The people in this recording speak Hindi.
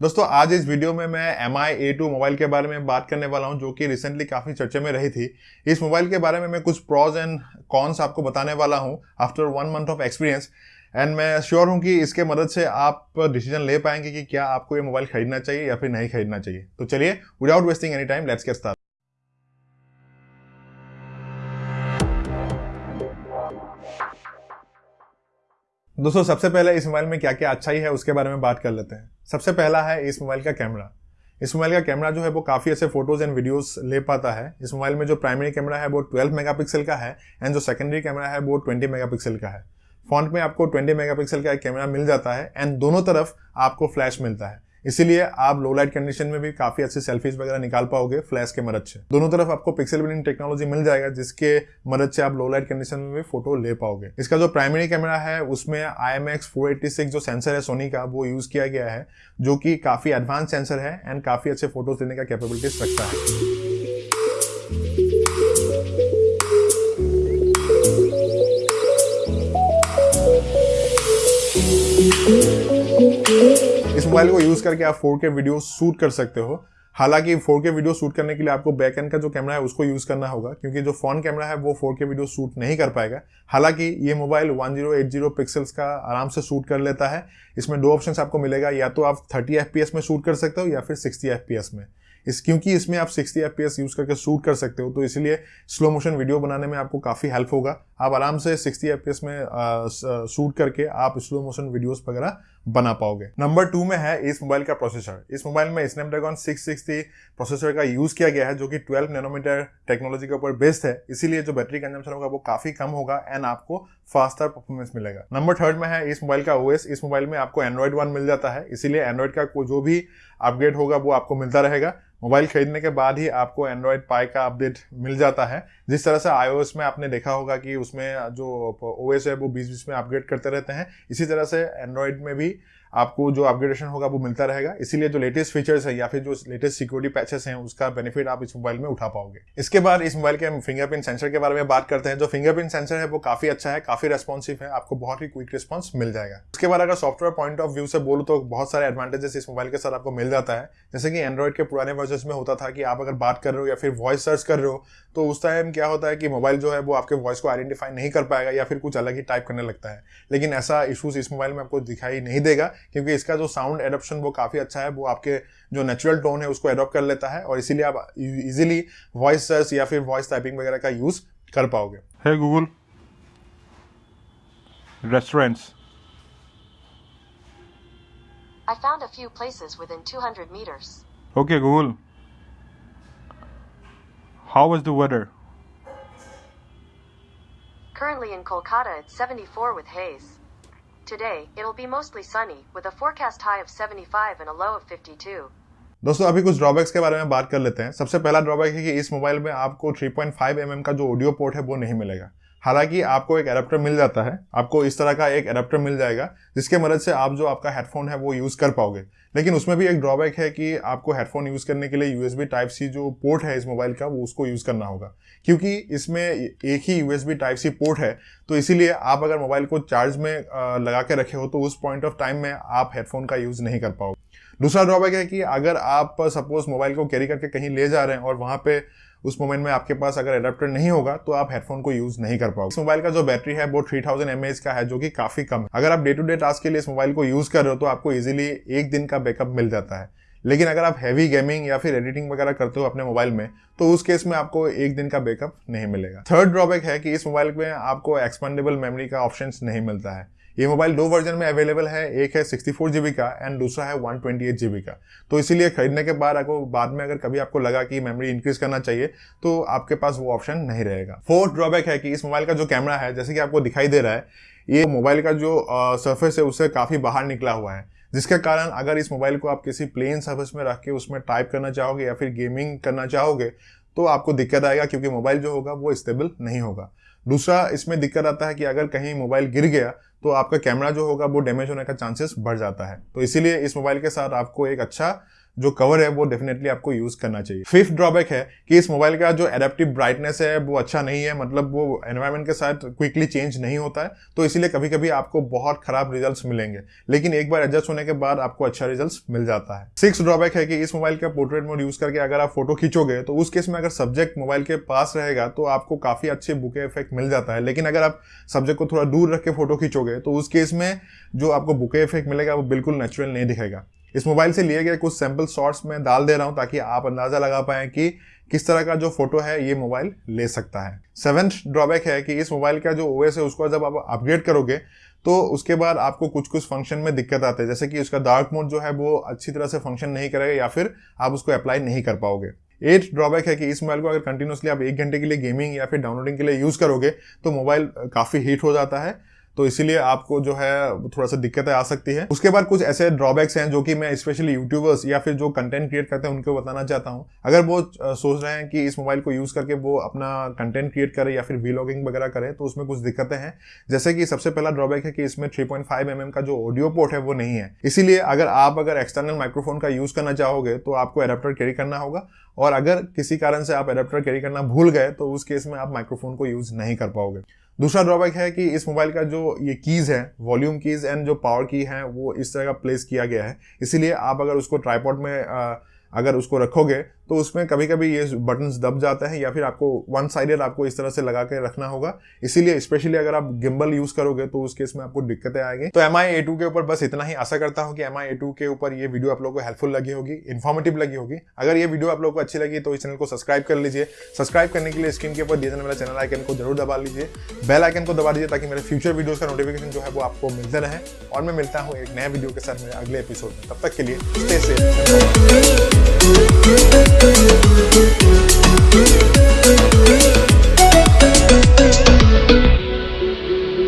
दोस्तों, आज इस वीडियो में मैं M I A two mobile के बारे में बात करने वाला हूँ, जो कि रिसेंटली काफ़ी चर्चे में रही थी। इस मोबाइल के बारे में मैं कुछ प्रॉज एंड कॉन्स आपको बताने वाला हूँ after one month of experience and मैं श्योर हूँ कि इसके मदद से आप डिसीज़न ले पाएँगे कि क्या आपको ये मोबाइल खरीदना चाहिए या फिर नहीं खरीदना चाहिए। तो चलिए without wasting any time let's get start दोस्तों, सबसे पहले इस मोबाइल में क्या क्या अच्छाई है, उसके बारे में बात कर लेते हैं। सबसे पहला है इस मोबाइल का कैमरा। इस मोबाइल का कैमरा जो है वो काफ़ी ऐसे फ़ोटोज़ एंड वीडियोस ले पाता है। इस मोबाइल में जो प्राइमरी कैमरा है वो 12 मेगापिक्सल का है एंड जो सेकेंडरी कैमरा है वो 20 मेगापिक्सल का है। फ्रंट में आपको 20 मेगापिक्सल का एक कैमरा मिल जाता है एंड दोनों तरफ़ आपको फ्लैश मिलता है। इसीलिए आप लो लाइट कंडीशन में भी काफ़ी अच्छी सेल्फीज वगैरह निकाल पाओगे फ्लैश के मदद से। दोनों तरफ़ आपको पिक्सल बिलिंग टेक्नोलॉजी मिल जाएगा, जिसके मदद से आप लो लाइट कंडीशन में भी फ़ोटो ले पाओगे। इसका जो प्राइमरी कैमरा है, उसमें I M X four eighty six जो सेंसर है सोनी का, वो यूज़ किया गया है, जो कि काफ़ी एडवांस सेंसर है एंड काफ़ी अच्छे फ़ोटोज़ देने का कैपेबिलिटीज रखता है। मोबाइल को यूज़ करके आप 4K वीडियो शूट कर सकते हो। हालाँकि 4K वीडियो शूट करने के लिए आपको बैक एंड का जो कैमरा है, उसको यूज़ करना होगा, क्योंकि जो फ़ोन कैमरा है, वो 4K वीडियो शूट नहीं कर पाएगा। हालाँकि ये मोबाइल 1080 पिक्सल्स का आराम से शूट कर लेता है। इसमें दो ऑप्शन आपको मिलेगा, या तो आप 30 एफ़ में शूट कर सकते हो, या फिर 60 एफ़ में। इस, क्योंकि इसमें आप 60 एफ़ यूज़ करके शूट कर सकते हो तो इसलिए स्लो मोशन वीडियो बनाने में आपको काफ़ी हेल्प होगा। आप आराम से 60 एफ़ में शूट करके आप स्लो मोशन वीडियोस वगैरह बना पाओगे। नंबर टू में है इस मोबाइल का प्रोसेसर इस मोबाइल में स्नैपड्रैगन 660 प्रोसेसर का यूज़ किया गया है, जो कि 12 नैनोमीटर टेक्नोलॉजी के ऊपर बेस्ड है। इसीलिए जो बैटरी कंजम्पशन होगा, वो काफ़ी कम होगा एंड आपको फास्टर परफॉर्मेंस मिलेगा। नंबर थर्ड में है इस मोबाइल का ओएस इस मोबाइल में आपको एंड्रॉइड वन मिल जाता है। इसीलिए एंड्रॉइड का जो भी अपग्रेड होगा, वो आपको मिलता रहेगा। मोबाइल खरीदने के बाद ही आपको एंड्रॉयड पाई का अपडेट मिल जाता है। जिस तरह से आईओएस में आपने देखा होगा कि उसमें जो ओएस है, वो बीच बीच में अपग्रेड करते रहते हैं। इसी तरह से एंड्रॉयड में भी आपको जो अपग्रेडेशन होगा वो मिलता रहेगा। इसीलिए जो लेटेस्ट फीचर्स है या फिर जो लेटेस्ट सिक्योरिटी पैचेस हैं, उसका बेनिफिट आप इस मोबाइल में उठा पाओगे। इसके बाद इस मोबाइल के हम फिंगरप्रिंट सेंसर के बारे में बात करते हैं। जो फिंगरप्रिंट सेंसर है, वो काफ़ी अच्छा है, काफ़ी रेस्पॉन्सिव है, आपको बहुत ही क्विक रिस्पॉन्स मिल जाएगा। उसके बाद अगर सॉफ्टवेयर पॉइंट ऑफ़ व्यू से बोलो तो बहुत सारे एडवांटेजेस इस मोबाइल के साथ आपको मिल जाता है। जैसे कि एंड्रॉइड के पुराने वर्जन में होता था कि आप अगर बात कर रहे हो या फिर वॉइस सर्च कर रहे हो तो उस टाइम क्या होता है कि मोबाइल जो है वो आपके वॉइस को आइडेंटिफाई नहीं कर पाएगा या फिर कुछ अलग ही टाइप करने लगता है। लेकिन ऐसा इशूज इस मोबाइल में आपको दिखाई नहीं देगा क्योंकि इसका जो साउंड एडोप्शन वो काफ़ी अच्छा है वो आपके जो नेचुरल टोन है उसको एडोप्ट कर लेता है और इसीलिए आप इजीली वॉइस सर्च या फिर वॉइस टाइपिंग वगैरह का यूज़ कर पाओगे है Google restaurants I found a few places within 200 meters. Okay, Google. How was the weather? Currently in Kolkata, it's 74 with haze. Today, it'll be mostly sunny, with a forecast high of 75 and a low of 52. दोस्तों अभी कुछ ड्रॉबैक्स के बारे में बात कर लेते हैं सबसे पहला ड्रॉबैक है कि इस मोबाइल में आपको 3.5 पॉइंट mm का जो ऑडियो पोर्ट है वो नहीं मिलेगा हालाँकि आपको एक एडेप्टर मिल जाता है, आपको इस तरह का एक एडेप्टर मिल जाएगा, जिसके मदद से आप जो आपका हेडफोन है वो यूज़ कर पाओगे। लेकिन उसमें भी एक ड्रॉबैक है कि आपको हेडफोन यूज़ करने के लिए यूएसबी टाइप सी जो पोर्ट है इस मोबाइल का, वो उसको यूज़ करना होगा। क्योंकि इसमें एक ही यूएसबी टाइप सी पोर्ट है तो इसीलिए आप अगर मोबाइल को चार्ज में लगा के रखे हो तो उस पॉइंट ऑफ़ टाइम में आप हेडफोन का यूज़ नहीं कर पाओगे। दूसरा ड्रॉबैक है कि अगर आप सपोज़ मोबाइल को कैरी करके कहीं ले जा रहे हैं और वहाँ पे उस मोमेंट में आपके पास अगर एडेप्टर नहीं होगा तो आप हेडफोन को यूज़ नहीं कर पाओगे। इस मोबाइल का जो बैटरी है, वो थ्री थाउज़ेंड एमएच का है, जो कि काफ़ी कम है। अगर आप डे टू डे टास्क के लिए इस मोबाइल को यूज़ कर रहे हो तो आपको इजिली एक दिन का बैकअप मिल जाता है। लेकिन अगर आप हैवी गेमिंग या फिर एडिटिंग वगैरह करते हो अपने मोबाइल में तो उस केस में आपको एक दिन का बैकअप नहीं मिलेगा। थर्ड ड्रॉबैक है कि इस मोबाइल में आपको एक्सपेंडेबल मेमोरी का ऑप्शन नहीं मिलता है। ये मोबाइल दो वर्जन में अवेलेबल है, एक है सिक्सटी फोर जीबी का एंड दूसरा है वन ट्वेंटी एट जीबी का। तो इसीलिए खरीदने के बाद आपको, बाद में अगर कभी आपको लगा कि मेमोरी इंक्रीज करना चाहिए तो आपके पास वो ऑप्शन नहीं रहेगा। फोर्थ ड्रॉबैक है कि इस मोबाइल का जो कैमरा है, जैसे कि आपको दिखाई दे रहा है, ये मोबाइल का जो सरफेस है, उससे काफ़ी बाहर निकला हुआ है। जिसके कारण अगर इस मोबाइल को आप किसी प्लेन सर्फेस में रख के उसमें टाइप करना चाहोगे या फिर गेमिंग करना चाहोगे तो आपको दिक्कत आएगा, क्योंकि मोबाइल जो होगा वो स्टेबल नहीं होगा। दूसरा इसमें दिक्कत आता है कि अगर कहीं मोबाइल गिर गया तो आपका कैमरा जो होगा वो डैमेज होने का चांसेस बढ़ जाता है। तो इसीलिए इस मोबाइल के साथ आपको एक अच्छा जो कवर है, वो डेफिनेटली आपको यूज़ करना चाहिए। फिफ्थ ड्रॉबैक है कि इस मोबाइल का जो एडेप्टिव ब्राइटनेस है, वो अच्छा नहीं है। मतलब वो एनवायरमेंट के साथ क्विकली चेंज नहीं होता है। तो इसीलिए कभी कभी आपको बहुत खराब रिज़ल्ट मिलेंगे। लेकिन एक बार एडजस्ट होने के बाद आपको अच्छा रिज़ल्ट मिल जाता है। सिक्स ड्रॉबैक है कि इस मोबाइल का पोर्ट्रेट मोड यूज़ करके अगर आप फ़ोटो खींचोगे तो उस केस में अगर सब्जेक्ट मोबाइल के पास रहेगा तो आपको काफ़ी अच्छे बुके इफ़ेक्ट मिल जाता है। लेकिन अगर आप सब्जेक्ट को थोड़ा दूर रख के फ़ोटो खींचोगे तो उस केस में जो आपको बुके इफ़ेक्ट मिलेगा, वो बिल्कुल नेचुरल नहीं दिखेगा। इस मोबाइल से लिए गए कुछ सैंपल शॉट्स में डाल दे रहा हूँ ताकि आप अंदाज़ा लगा पाए कि किस तरह का जो फ़ोटो है ये मोबाइल ले सकता है। सेवेंथ ड्रॉबैक है कि इस मोबाइल का जो ओएस है, उसको जब आप अपग्रेड करोगे तो उसके बाद आपको कुछ कुछ फ़ंक्शन में दिक्कत आते हैं। जैसे कि उसका डार्क मोड जो है, वो अच्छी तरह से फ़ंक्शन नहीं करेगा या फिर आप उसको अप्लाई नहीं कर पाओगे। एट ड्रॉबैक है कि इस मोबाइल को अगर कंटिन्यूसली आप एक घंटे के लिए गेमिंग या फिर डाउनलोडिंग के लिए यूज़ करोगे तो मोबाइल काफ़ी हीट हो जाता है। तो इसीलिए आपको जो है थोड़ा सा दिक्कतें आ सकती है। उसके बाद कुछ ऐसे ड्रॉबैक्स हैं जो कि मैं स्पेशली यूट्यूबर्स या फिर जो कंटेंट क्रिएट करते हैं, उनको बताना चाहता हूँ। अगर वो सोच रहे हैं कि इस मोबाइल को यूज़ करके वो अपना कंटेंट क्रिएट करे या फिर वीलॉगिंग वगैरह करें तो उसमें कुछ दिक्कतें हैं। जैसे कि सबसे पहला ड्रॉबैक है कि इसमें थ्री पॉइंट mm का जो ऑडियो पोर्ट है, वो नहीं है। इसीलिए अगर आप अगर एक्सटर्नल माइक्रोफोन का यूज़ करना चाहोगे तो आपको एडेप्टर कैरी करना होगा। और अगर किसी कारण से आप एडेप्टर कैरी करना भूल गए तो उस केस में आप माइक्रोफोन को यूज़ नहीं कर पाओगे। दूसरा ड्रॉबैक है कि इस मोबाइल का जो ये कीज है वॉल्यूम कीज एंड जो पावर की है वो इस तरह का प्लेस किया गया है। इसीलिए आप अगर उसको ट्राईपॉड में आ, अगर उसको रखोगे तो उसमें कभी कभी ये बटन्स दब जाते हैं या फिर आपको वन साइडेड आपको इस तरह से लगा के रखना होगा। इसीलिए स्पेशली अगर आप गिम्बल यूज़ करोगे तो उस केस में आपको दिक्कतें आएँगी। तो एम आई ए टू के ऊपर बस इतना ही आशा करता हूँ कि एम आई ए टू के ऊपर ये वीडियो आप लोगों को हेल्पफुल लगी होगी इन्फॉर्मेटिव लगी होगी। अगर ये वीडियो आप लोगों को अच्छी लगी तो इस चैनल को सब्सक्राइब कर लीजिए। सब्सक्राइब करने के लिए स्क्रीन के ऊपर दिए जाने वाला चैनल आइकन को ज़रूर दबा लीजिए। बेल आइकन को दबा दीजिए ताकि मेरे फ्यूचर वीडियोज़ का नोटिफिकेशन जो है वो आपको मिलते रहे। और मैं मिलता हूँ एक नए वीडियो के साथ मेरे अगले एपिसोड में। तब तक के लिए Do it, do it.